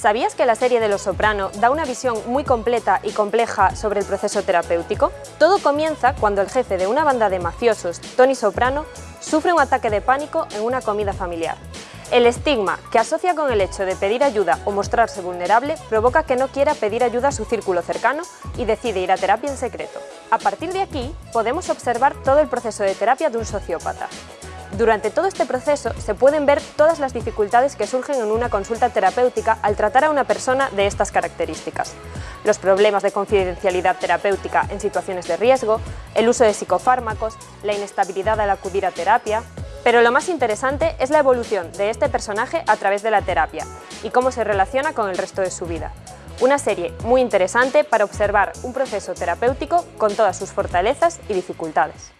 ¿Sabías que la serie de Los Soprano da una visión muy completa y compleja sobre el proceso terapéutico? Todo comienza cuando el jefe de una banda de mafiosos, Tony Soprano, sufre un ataque de pánico en una comida familiar. El estigma que asocia con el hecho de pedir ayuda o mostrarse vulnerable provoca que no quiera pedir ayuda a su círculo cercano y decide ir a terapia en secreto. A partir de aquí, podemos observar todo el proceso de terapia de un sociópata. Durante todo este proceso se pueden ver todas las dificultades que surgen en una consulta terapéutica al tratar a una persona de estas características. Los problemas de confidencialidad terapéutica en situaciones de riesgo, el uso de psicofármacos, la inestabilidad al acudir a terapia... Pero lo más interesante es la evolución de este personaje a través de la terapia y cómo se relaciona con el resto de su vida. Una serie muy interesante para observar un proceso terapéutico con todas sus fortalezas y dificultades.